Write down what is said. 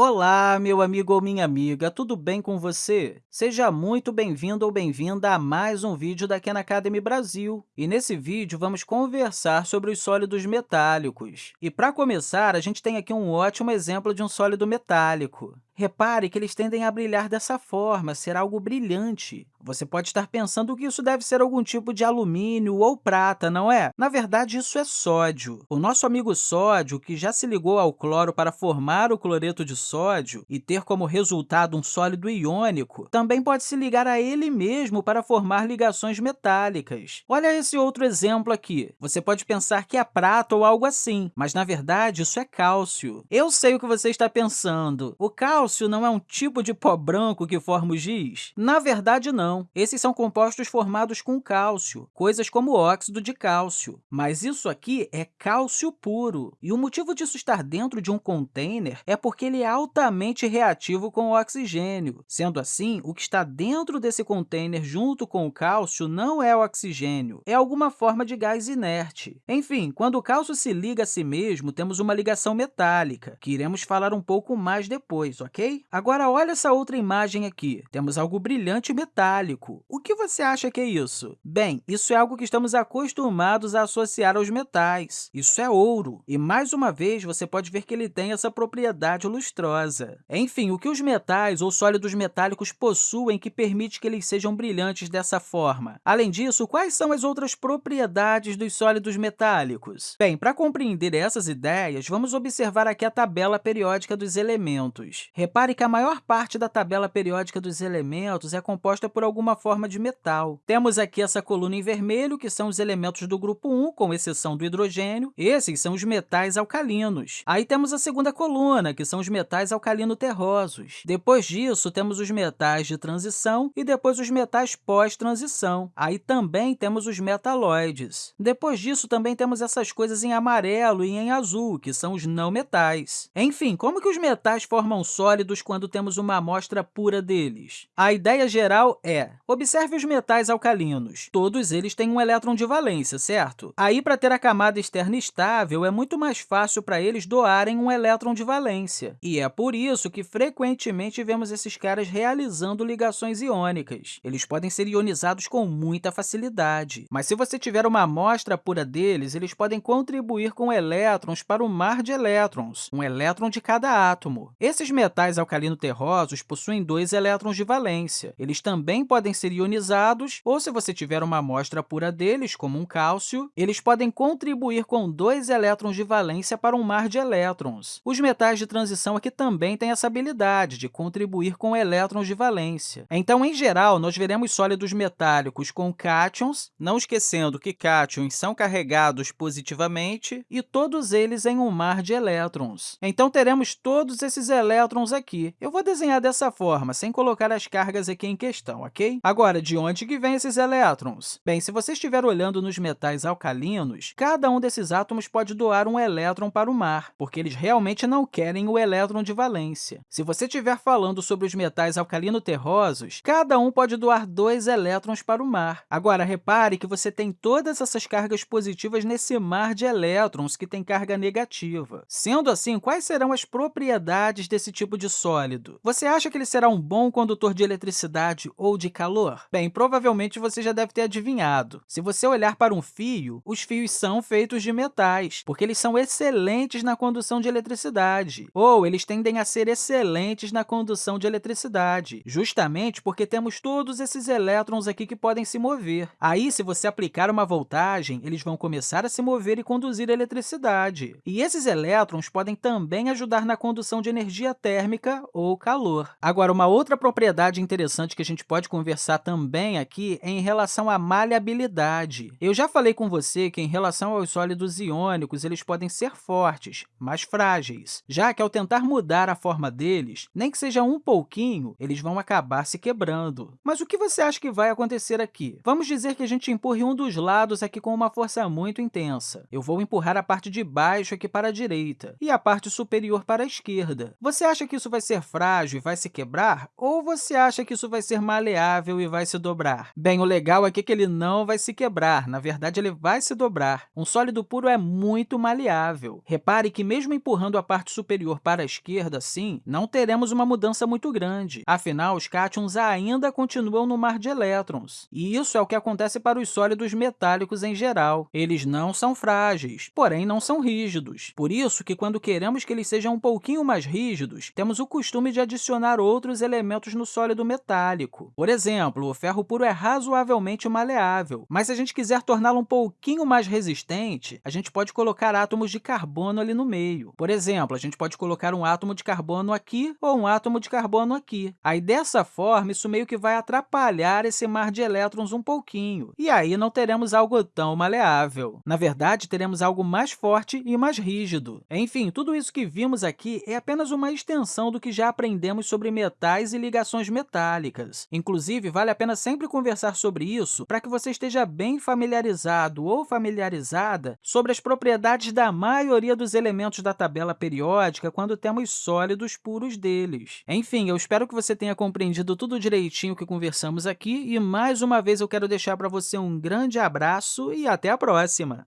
Olá, meu amigo ou minha amiga, tudo bem com você? Seja muito bem-vindo ou bem-vinda a mais um vídeo da Khan Academy Brasil. E nesse vídeo, vamos conversar sobre os sólidos metálicos. E, para começar, a gente tem aqui um ótimo exemplo de um sólido metálico. Repare que eles tendem a brilhar dessa forma, ser algo brilhante. Você pode estar pensando que isso deve ser algum tipo de alumínio ou prata, não é? Na verdade, isso é sódio. O nosso amigo sódio, que já se ligou ao cloro para formar o cloreto de sódio e ter como resultado um sólido iônico, também pode se ligar a ele mesmo para formar ligações metálicas. Olha esse outro exemplo aqui. Você pode pensar que é prata ou algo assim, mas, na verdade, isso é cálcio. Eu sei o que você está pensando. O cálcio cálcio não é um tipo de pó branco que forma o giz? Na verdade, não. Esses são compostos formados com cálcio, coisas como óxido de cálcio. Mas isso aqui é cálcio puro. E o motivo disso estar dentro de um container é porque ele é altamente reativo com o oxigênio. Sendo assim, o que está dentro desse container junto com o cálcio não é oxigênio, é alguma forma de gás inerte. Enfim, quando o cálcio se liga a si mesmo, temos uma ligação metálica, que iremos falar um pouco mais depois, ok? Agora, olha essa outra imagem aqui. Temos algo brilhante metálico. O que você acha que é isso? Bem, isso é algo que estamos acostumados a associar aos metais. Isso é ouro. E, mais uma vez, você pode ver que ele tem essa propriedade lustrosa. Enfim, o que os metais ou sólidos metálicos possuem que permite que eles sejam brilhantes dessa forma? Além disso, quais são as outras propriedades dos sólidos metálicos? Bem, para compreender essas ideias, vamos observar aqui a tabela periódica dos elementos. Repare que a maior parte da tabela periódica dos elementos é composta por alguma forma de metal. Temos aqui essa coluna em vermelho, que são os elementos do grupo 1, com exceção do hidrogênio. Esses são os metais alcalinos. Aí temos a segunda coluna, que são os metais alcalino-terrosos. Depois disso, temos os metais de transição e depois os metais pós-transição. Aí também temos os metalóides. Depois disso, também temos essas coisas em amarelo e em azul, que são os não metais. Enfim, como que os metais formam sólidos sólidos quando temos uma amostra pura deles. A ideia geral é, observe os metais alcalinos. Todos eles têm um elétron de valência, certo? Aí, para ter a camada externa estável, é muito mais fácil para eles doarem um elétron de valência. E é por isso que, frequentemente, vemos esses caras realizando ligações iônicas. Eles podem ser ionizados com muita facilidade. Mas se você tiver uma amostra pura deles, eles podem contribuir com elétrons para o mar de elétrons, um elétron de cada átomo. Esses metais metais alcalino-terrosos possuem dois elétrons de valência. Eles também podem ser ionizados, ou se você tiver uma amostra pura deles, como um cálcio, eles podem contribuir com dois elétrons de valência para um mar de elétrons. Os metais de transição aqui também têm essa habilidade de contribuir com elétrons de valência. Então, em geral, nós veremos sólidos metálicos com cátions, não esquecendo que cátions são carregados positivamente, e todos eles em um mar de elétrons. Então, teremos todos esses elétrons aqui. Eu vou desenhar dessa forma, sem colocar as cargas aqui em questão, ok? Agora, de onde que vêm esses elétrons? Bem, se você estiver olhando nos metais alcalinos, cada um desses átomos pode doar um elétron para o mar, porque eles realmente não querem o elétron de valência. Se você estiver falando sobre os metais alcalino-terrosos, cada um pode doar dois elétrons para o mar. Agora, repare que você tem todas essas cargas positivas nesse mar de elétrons que tem carga negativa. Sendo assim, quais serão as propriedades desse tipo de sólido. Você acha que ele será um bom condutor de eletricidade ou de calor? Bem, provavelmente você já deve ter adivinhado. Se você olhar para um fio, os fios são feitos de metais, porque eles são excelentes na condução de eletricidade, ou eles tendem a ser excelentes na condução de eletricidade, justamente porque temos todos esses elétrons aqui que podem se mover. Aí, se você aplicar uma voltagem, eles vão começar a se mover e conduzir eletricidade. E esses elétrons podem também ajudar na condução de energia térmica térmica ou calor. Agora, uma outra propriedade interessante que a gente pode conversar também aqui é em relação à maleabilidade. Eu já falei com você que, em relação aos sólidos iônicos, eles podem ser fortes, mas frágeis, já que, ao tentar mudar a forma deles, nem que seja um pouquinho, eles vão acabar se quebrando. Mas o que você acha que vai acontecer aqui? Vamos dizer que a gente empurre um dos lados aqui com uma força muito intensa. Eu vou empurrar a parte de baixo aqui para a direita e a parte superior para a esquerda. Você acha que isso vai ser frágil e vai se quebrar, ou você acha que isso vai ser maleável e vai se dobrar? Bem, o legal aqui é que ele não vai se quebrar, na verdade, ele vai se dobrar. Um sólido puro é muito maleável. Repare que, mesmo empurrando a parte superior para a esquerda, assim, não teremos uma mudança muito grande. Afinal, os cátions ainda continuam no mar de elétrons. E isso é o que acontece para os sólidos metálicos em geral. Eles não são frágeis, porém não são rígidos. Por isso que, quando queremos que eles sejam um pouquinho mais rígidos, temos o costume de adicionar outros elementos no sólido metálico. Por exemplo, o ferro puro é razoavelmente maleável, mas se a gente quiser torná-lo um pouquinho mais resistente, a gente pode colocar átomos de carbono ali no meio. Por exemplo, a gente pode colocar um átomo de carbono aqui ou um átomo de carbono aqui. Aí, dessa forma, isso meio que vai atrapalhar esse mar de elétrons um pouquinho, e aí não teremos algo tão maleável. Na verdade, teremos algo mais forte e mais rígido. Enfim, tudo isso que vimos aqui é apenas uma extensão do que já aprendemos sobre metais e ligações metálicas. Inclusive, vale a pena sempre conversar sobre isso para que você esteja bem familiarizado ou familiarizada sobre as propriedades da maioria dos elementos da tabela periódica quando temos sólidos puros deles. Enfim, eu espero que você tenha compreendido tudo direitinho que conversamos aqui e, mais uma vez, eu quero deixar para você um grande abraço e até a próxima!